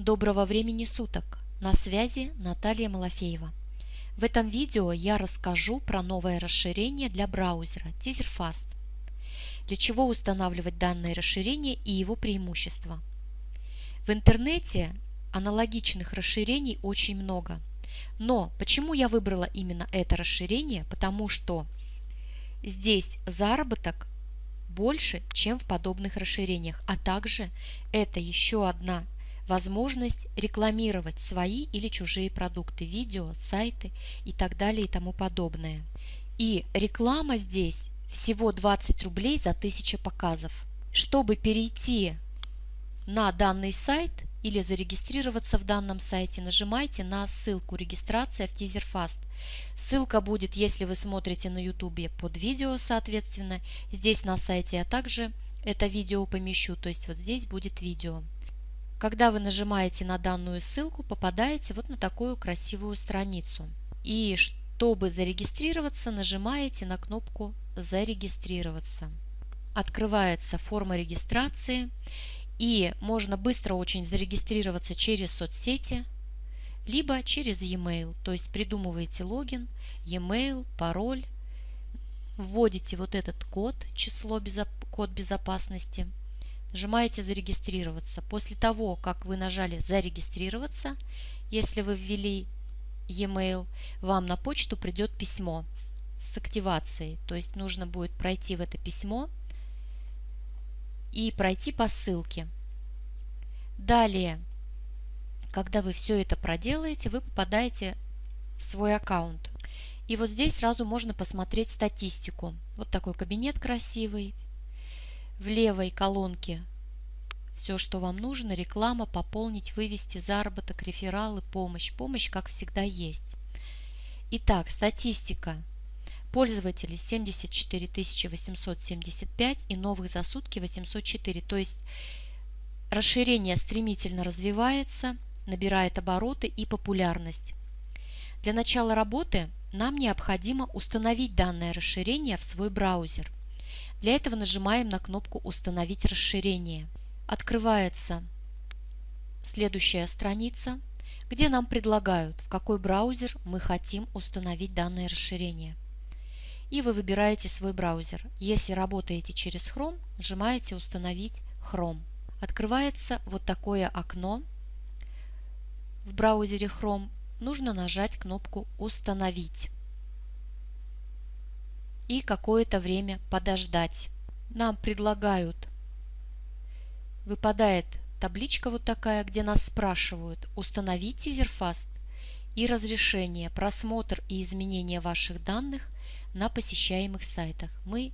Доброго времени суток! На связи Наталья Малафеева. В этом видео я расскажу про новое расширение для браузера TeaserFast. Для чего устанавливать данное расширение и его преимущества. В интернете аналогичных расширений очень много. Но почему я выбрала именно это расширение? Потому что здесь заработок больше, чем в подобных расширениях, а также это еще одна возможность рекламировать свои или чужие продукты, видео, сайты и так далее и тому подобное. И реклама здесь всего 20 рублей за 1000 показов. Чтобы перейти на данный сайт или зарегистрироваться в данном сайте, нажимайте на ссылку «Регистрация в TeaserFast». Ссылка будет, если вы смотрите на YouTube, под видео, соответственно, здесь на сайте, а также это видео помещу, то есть вот здесь будет видео. Когда вы нажимаете на данную ссылку, попадаете вот на такую красивую страницу. И чтобы зарегистрироваться, нажимаете на кнопку «Зарегистрироваться». Открывается форма регистрации и можно быстро очень зарегистрироваться через соцсети, либо через e-mail, то есть придумываете логин, e-mail, пароль, вводите вот этот код, число, код безопасности – Нажимаете «Зарегистрироваться». После того, как вы нажали «Зарегистрироваться», если вы ввели e-mail, вам на почту придет письмо с активацией. То есть нужно будет пройти в это письмо и пройти по ссылке. Далее, когда вы все это проделаете, вы попадаете в свой аккаунт. И вот здесь сразу можно посмотреть статистику. Вот такой кабинет красивый, в левой колонке все, что вам нужно, реклама, пополнить, вывести, заработок, рефералы, помощь. Помощь, как всегда, есть. Итак, статистика. Пользователей 74 875 и новых за сутки 804. То есть расширение стремительно развивается, набирает обороты и популярность. Для начала работы нам необходимо установить данное расширение в свой браузер – для этого нажимаем на кнопку «Установить расширение». Открывается следующая страница, где нам предлагают, в какой браузер мы хотим установить данное расширение. И вы выбираете свой браузер. Если работаете через Chrome, нажимаете «Установить Chrome». Открывается вот такое окно в браузере Chrome. Нужно нажать кнопку «Установить» и какое-то время подождать. Нам предлагают, выпадает табличка вот такая, где нас спрашивают установить тизерфаст и разрешение, просмотр и изменение ваших данных на посещаемых сайтах. Мы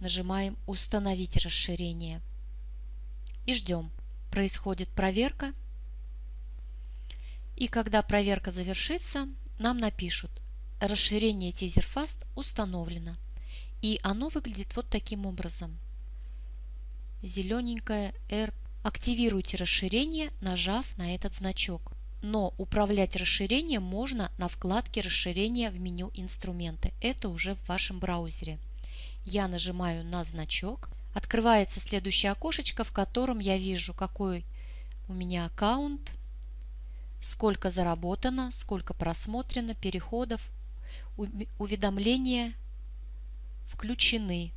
нажимаем «Установить расширение» и ждем. Происходит проверка. И когда проверка завершится, нам напишут расширение TeaserFast установлено. И оно выглядит вот таким образом. Зелененькое R. Активируйте расширение, нажав на этот значок. Но управлять расширением можно на вкладке расширения в меню инструменты. Это уже в вашем браузере. Я нажимаю на значок. Открывается следующее окошечко, в котором я вижу, какой у меня аккаунт, сколько заработано, сколько просмотрено, переходов, уведомления включены.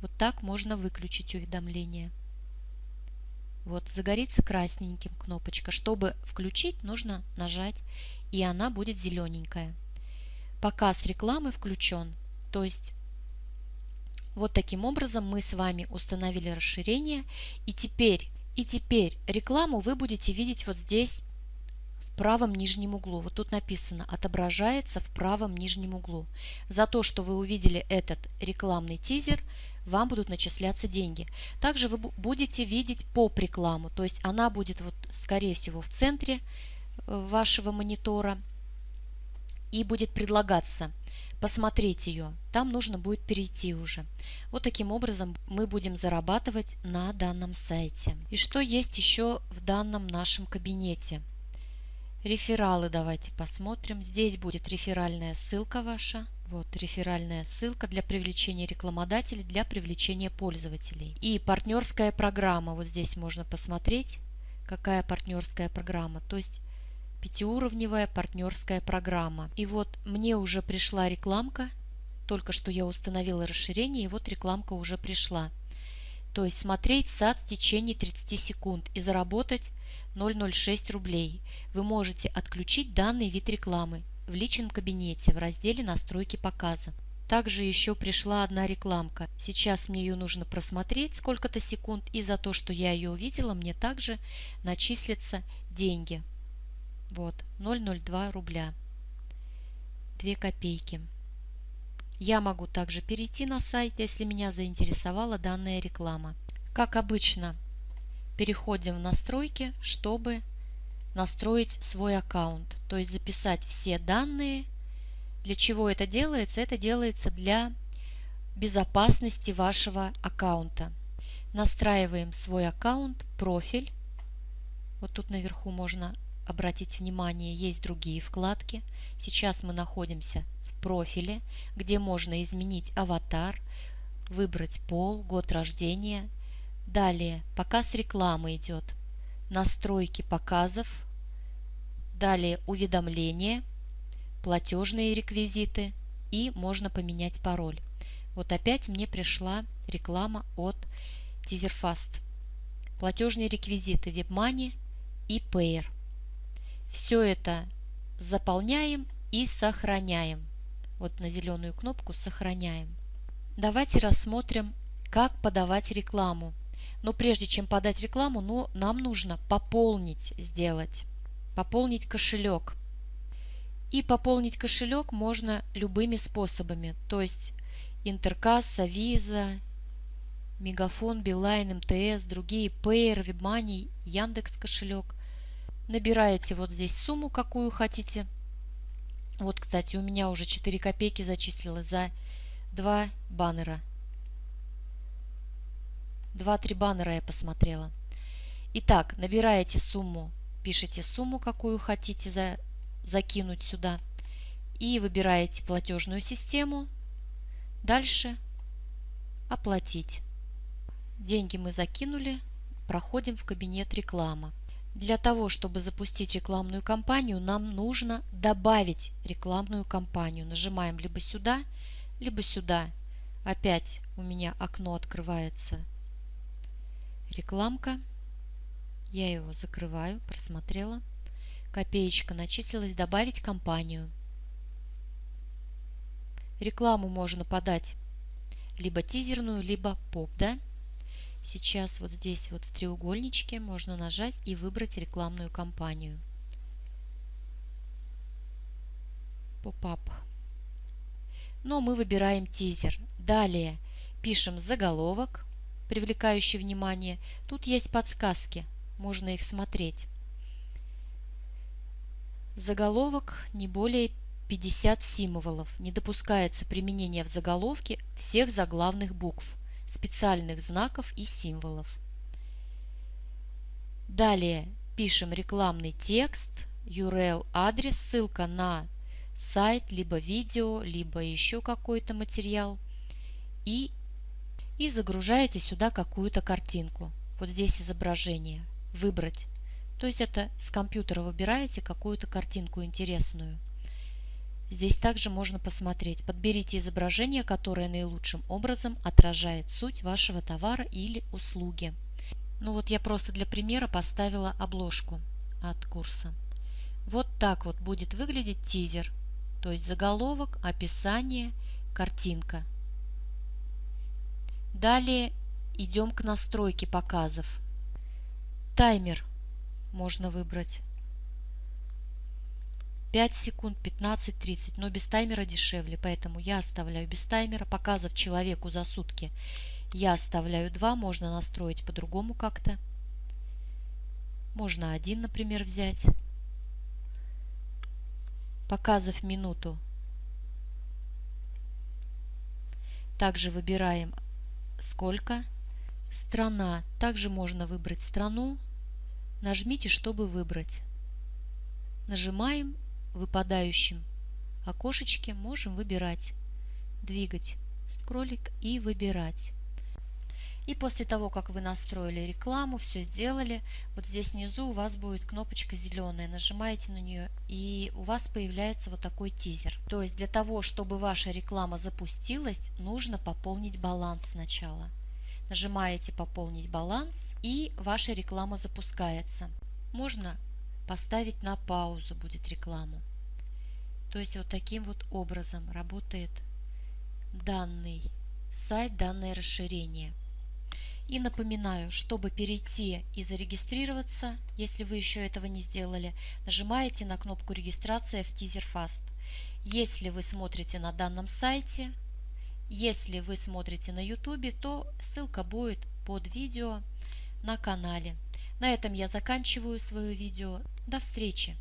Вот так можно выключить уведомления. Вот загорится красненьким кнопочка. Чтобы включить, нужно нажать, и она будет зелененькая. Показ рекламы включен. То есть вот таким образом мы с вами установили расширение. И теперь, и теперь рекламу вы будете видеть вот здесь правом нижнем углу. Вот тут написано «Отображается в правом нижнем углу». За то, что вы увидели этот рекламный тизер, вам будут начисляться деньги. Также вы будете видеть поп-рекламу, то есть она будет, вот, скорее всего, в центре э, вашего монитора и будет предлагаться посмотреть ее. Там нужно будет перейти уже. Вот таким образом мы будем зарабатывать на данном сайте. И что есть еще в данном нашем кабинете – Рефералы давайте посмотрим. Здесь будет реферальная ссылка ваша. Вот реферальная ссылка для привлечения рекламодателей, для привлечения пользователей. И партнерская программа. Вот здесь можно посмотреть, какая партнерская программа. То есть пятиуровневая партнерская программа. И вот мне уже пришла рекламка. Только что я установила расширение, и вот рекламка уже пришла. То есть смотреть сад в течение 30 секунд и заработать 0,06 рублей. Вы можете отключить данный вид рекламы в личном кабинете в разделе «Настройки показа». Также еще пришла одна рекламка. Сейчас мне ее нужно просмотреть сколько-то секунд, и за то, что я ее увидела, мне также начислятся деньги. Вот, 0,02 рубля. 2 копейки. Я могу также перейти на сайт, если меня заинтересовала данная реклама. Как обычно, переходим в настройки, чтобы настроить свой аккаунт, то есть записать все данные. Для чего это делается? Это делается для безопасности вашего аккаунта. Настраиваем свой аккаунт, профиль. Вот тут наверху можно обратить внимание, есть другие вкладки. Сейчас мы находимся в профиле, где можно изменить аватар, выбрать пол, год рождения. Далее показ рекламы идет, настройки показов, далее уведомления, платежные реквизиты и можно поменять пароль. Вот опять мне пришла реклама от TeaserFast. Платежные реквизиты WebMoney и Payer. Все это заполняем и сохраняем. Вот на зеленую кнопку «Сохраняем». Давайте рассмотрим, как подавать рекламу. Но прежде чем подать рекламу, ну, нам нужно пополнить сделать. Пополнить кошелек. И пополнить кошелек можно любыми способами. То есть Интеркасса, Виза, Мегафон, Билайн, МТС, другие, Payer, WebMoney, Яндекс кошелек – Набираете вот здесь сумму, какую хотите. Вот, кстати, у меня уже 4 копейки зачислилось за 2 баннера. 2-3 баннера я посмотрела. Итак, набираете сумму, пишите сумму, какую хотите за, закинуть сюда. И выбираете платежную систему. Дальше оплатить. Деньги мы закинули. Проходим в кабинет реклама. Для того, чтобы запустить рекламную кампанию, нам нужно добавить рекламную кампанию. Нажимаем либо сюда, либо сюда. Опять у меня окно открывается. Рекламка. Я его закрываю, просмотрела. Копеечка начислилась. Добавить кампанию. Рекламу можно подать либо тизерную, либо поп, да? Сейчас вот здесь вот в треугольничке можно нажать и выбрать рекламную кампанию. Поп-ап. Но мы выбираем тизер. Далее пишем заголовок, привлекающий внимание. Тут есть подсказки, можно их смотреть. Заголовок не более 50 символов. Не допускается применение в заголовке всех заглавных букв специальных знаков и символов. Далее пишем рекламный текст, URL адрес, ссылка на сайт, либо видео, либо еще какой-то материал. И, и загружаете сюда какую-то картинку. Вот здесь изображение. Выбрать. То есть это с компьютера выбираете какую-то картинку интересную. Здесь также можно посмотреть. Подберите изображение, которое наилучшим образом отражает суть вашего товара или услуги. Ну вот я просто для примера поставила обложку от курса. Вот так вот будет выглядеть тизер, то есть заголовок, описание, картинка. Далее идем к настройке показов. Таймер можно выбрать 5 секунд, 15, 30, но без таймера дешевле, поэтому я оставляю без таймера. Показов человеку за сутки я оставляю 2, можно настроить по-другому как-то. Можно один, например, взять. Показов минуту. Также выбираем сколько. Страна. Также можно выбрать страну. Нажмите, чтобы выбрать. Нажимаем выпадающем окошечке можем выбирать, двигать скроллик и выбирать. И после того, как вы настроили рекламу, все сделали, вот здесь внизу у вас будет кнопочка зеленая, нажимаете на нее и у вас появляется вот такой тизер. То есть для того, чтобы ваша реклама запустилась, нужно пополнить баланс сначала. Нажимаете «Пополнить баланс» и ваша реклама запускается. Можно поставить на паузу будет рекламу. То есть вот таким вот образом работает данный сайт, данное расширение. И напоминаю, чтобы перейти и зарегистрироваться, если вы еще этого не сделали, нажимаете на кнопку регистрация в TeaserFast. Если вы смотрите на данном сайте, если вы смотрите на YouTube, то ссылка будет под видео на канале. На этом я заканчиваю свое видео. До встречи!